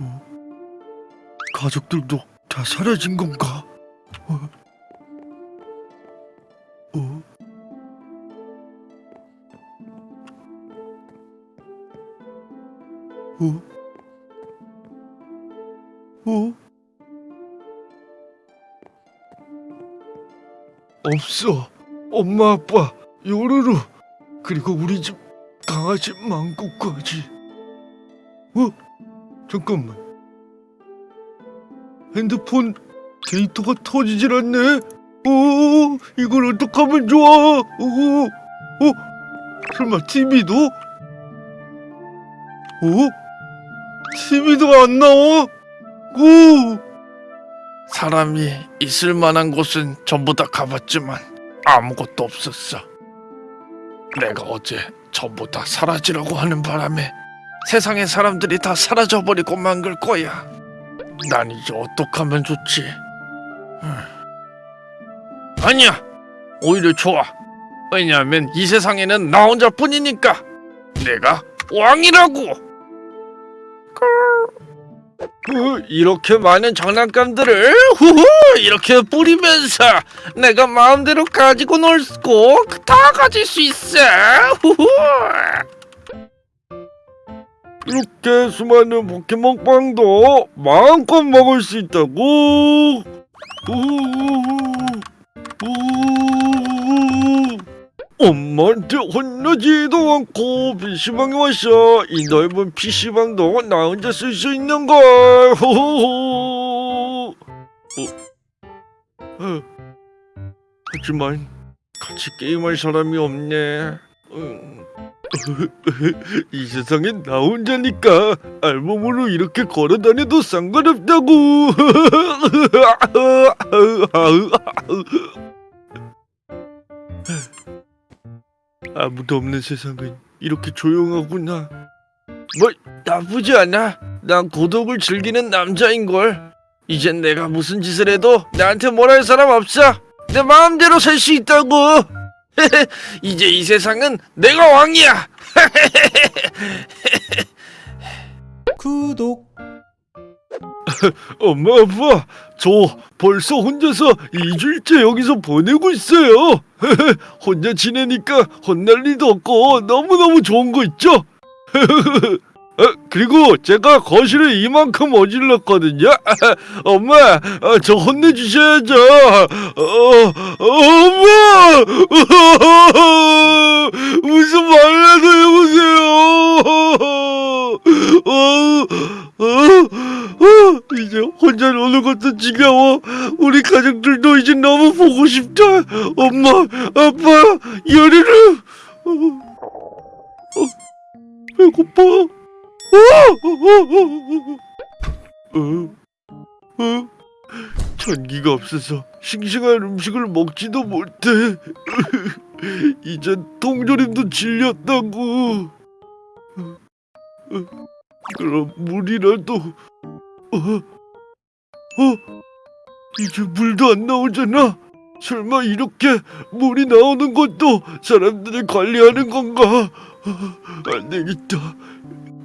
어? 가족들도 다 사라진 건가? 어? 어? 어? 어? 없어. 엄마, 아빠, 요루루, 그리고 우리 집 강아지 망고까지. 어? 잠깐만 핸드폰 데이터가 터지질 않네 오 이걸 어떡하면 좋아 오, 어? 설마 TV도? 오? TV도 안 나와? 오! 사람이 있을 만한 곳은 전부 다 가봤지만 아무것도 없었어 내가 어제 전부 다 사라지라고 하는 바람에 세상의 사람들이 다 사라져버리고 만글 거야. 난 이제 어떡하면 좋지? 아니야. 오히려 좋아. 왜냐하면 이 세상에는 나 혼자뿐이니까. 내가 왕이라고. 그, 이렇게 많은 장난감들을 후후 이렇게 뿌리면서 내가 마음대로 가지고 놀고 다 가질 수 있어. 후후. 이렇게 수많은 포켓몬빵도 마음껏 먹을 수 있다고? 엄마한테 혼나지도 않고 PC방에 왔어 이 넓은 PC방도 나 혼자 쓸 수 있는걸. 호호호. 어? 어. 하지만 같이 게임할 사람이 없네. 응. 이 세상엔 나 혼자니까 알몸으로 이렇게 걸어다녀도 상관없다고. 아무도 없는 세상은 이렇게 조용하구나. 뭐 나쁘지 않아. 난 고독을 즐기는 남자인 걸. 이젠 내가 무슨 짓을 해도 나한테 뭘할 사람 없어. 내 마음대로 살 수 있다고. 이제 이 세상은 내가 왕이야. 구독. 엄마 아빠 저 벌써 혼자서 2주일째 여기서 보내고 있어요. 혼자 지내니까 혼날 일도 없고 너무너무 좋은 거 있죠? 어, 그리고 제가 거실에 이만큼 어질렀거든요 엄마 어, 저 혼내주셔야죠 어, 엄마 무슨 말이라도 해보세요 어, 어, 어, 이제 혼자 노는 것도 지겨워. 우리 가족들도 이제 너무 보고 싶다. 엄마, 아빠, 열이를. 어, 어, 배고파. 어, 어, 어, 전기가 없어서 싱싱한 음식을 먹지도 못해. 이젠 통조림도 질렸다고. 어, 어. 그럼 물이라도 어? 어? 이제 물도 안 나오잖아 설마 이렇게 물이 나오는 것도 사람들이 관리하는 건가 어, 안 되겠다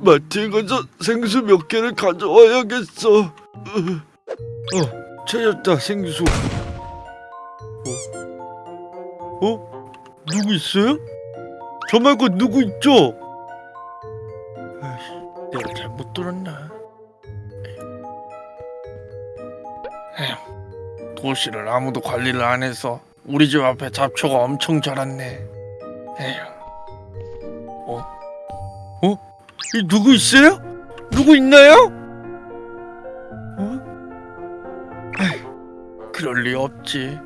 마트에 가서 생수 몇 개를 가져와야겠어 어, 어 찾았다 생수 어? 어? 누구 있어요? 저 말고 누구 있죠? 아이씨 내가 잘못 들었나? 에휴, 도시를 아무도 관리를 안 해서 우리 집 앞에 잡초가 엄청 자랐네. 에휴, 이 누구 있어요? 누구 있나요? 어? 그럴 리 없지.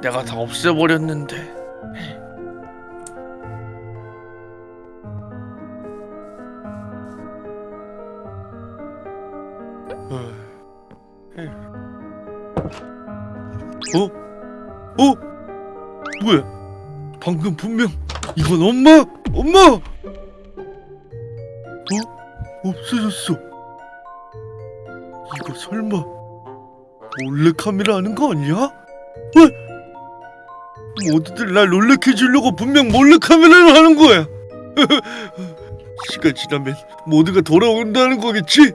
내가 다 없애버렸는데. 어? 어? 뭐야? 방금 분명 이건 엄마? 엄마? 어? 없어졌어. 이거 설마 몰래 카메라 하는 거 아니야? 왜? 모두들 날 놀래켜 주려고 분명 몰래 카메라를 하는 거야. 시간 지나면 모두가 돌아온다는 거겠지?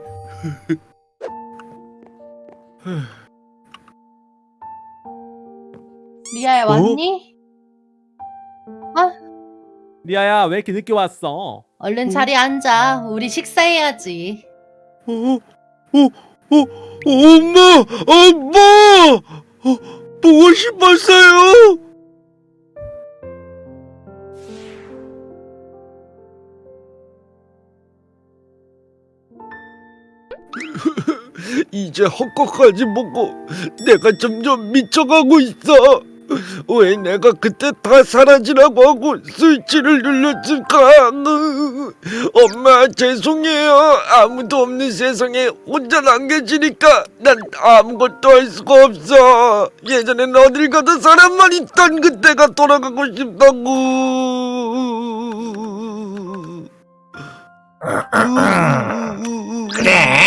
리아야 왔니? 리아야 왜 이렇게 늦게 왔어? 얼른 자리에 앉아. 우리 식사해야지. 어, 어, 어, 엄마, 엄마, 어, 보고 싶었어요. 이제 헛것까지 먹고 내가 점점 미쳐가고 있어. 왜 내가 그때 다 사라지라고 하고 스위치를 눌렀을까? 엄마 죄송해요. 아무도 없는 세상에 혼자 남겨지니까 난 아무것도 할 수가 없어. 예전엔 어딜 가도 사람만 있던 그때가 돌아가고 싶다고. 그래?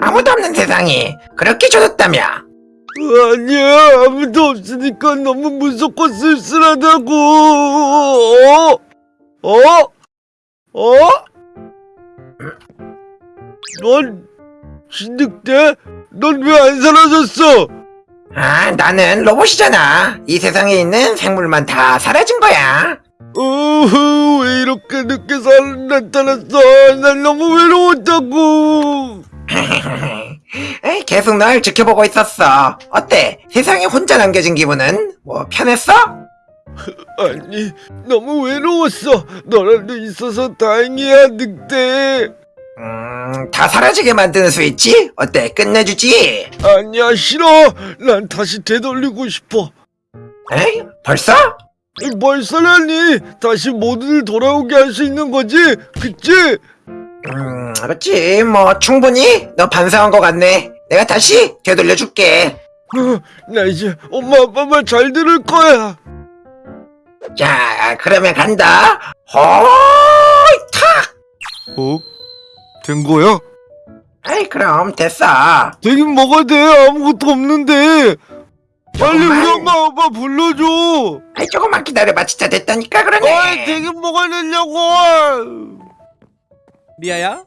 아무도 없는 세상이 그렇게 좋았다며? 아니야 아무도 없으니까 너무 무섭고 쓸쓸하다고 어? 어? 어? 넌 진득대? 넌 왜 안 사라졌어? 아, 나는 로봇이잖아. 이 세상에 있는 생물만 다 사라진 거야. 어후 왜 이렇게 늦게 살 나타났어 난 너무 외로웠다고 에이, 계속 널 지켜보고 있었어. 어때? 세상에 혼자 남겨진 기분은? 뭐 편했어? 아니 너무 외로웠어 너라도 있어서 다행이야 늑대 음, 다 사라지게 만드는 스위치? 어때? 끝내주지? 아니야 싫어 난 다시 되돌리고 싶어 에이, 벌써? 벌써라니 다시 모두들 돌아오게 할 수 있는 거지 그치? 음, 그렇지. 뭐 충분히 너 반성한 것 같네. 내가 다시 되돌려줄게. 어, 나 이제 엄마 아빠 말 잘 들을 거야 자, 그러면 간다. 호이 탁! 어? 된 거야? 에이, 그럼 됐어. 되긴 뭐가 돼 아무것도 없는데 빨리 우리 엄마 아빠 불러줘 아이, 조금만 기다려봐. 진짜 됐다니까 그러네. 되긴 뭐가 되냐고 리아야?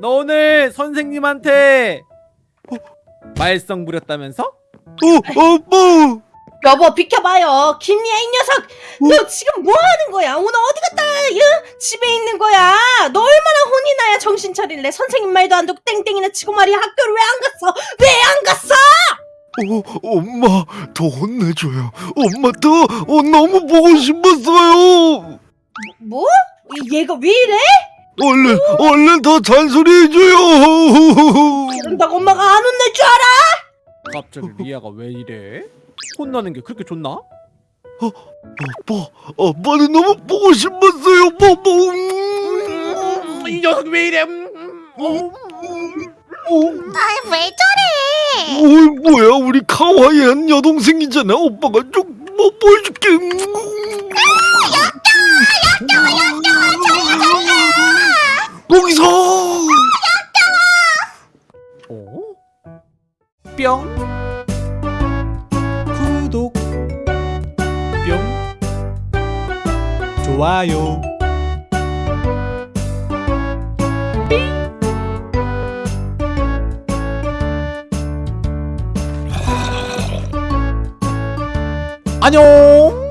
너 오늘 선생님한테 말썽 부렸다면서? 어 아빠 여보 비켜봐요. 김리아 이 녀석. 너 지금 뭐 하는 거야? 오늘 어디 갔다 응? 집에 있는 거야? 너 얼마나 혼이 나야 정신 차릴래? 선생님 말도 안 듣고 땡땡이나 치고 말이야. 학교를 왜 안 갔어? 왜 안 갔어? 어, 엄마 더 혼내줘요 엄마 더 어, 너무 보고 싶었어요 뭐? 얘가 왜 이래? 얼른 얼른 더 잔소리 해줘요 그런다고 엄마가 안 혼낼 줄 알아? 갑자기 리아가 왜 이래? 혼나는 게 그렇게 좋나? 아빠 아빠는 너무 보고 싶었어요 뭐, 뭐. 이 녀석 왜 이래? 음, 아, 왜 저래? 어, 뭐야 우리 카와이한 여동생이잖아 오빠가 좀뭐 보여줄게 거기서 어? 뿅. 구독. 뿅. 좋아요. 안녕